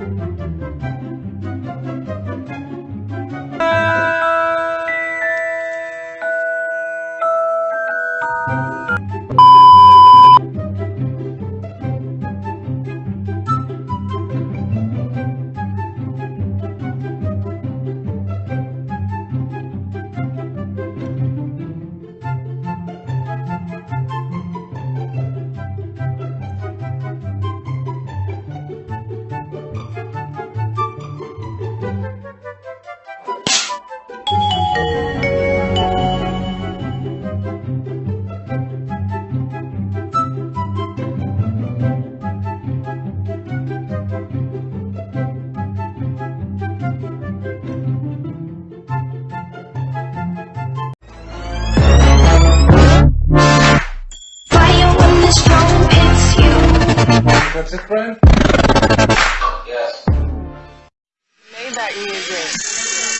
Thank you. Princess Bride? Yes. Made that music.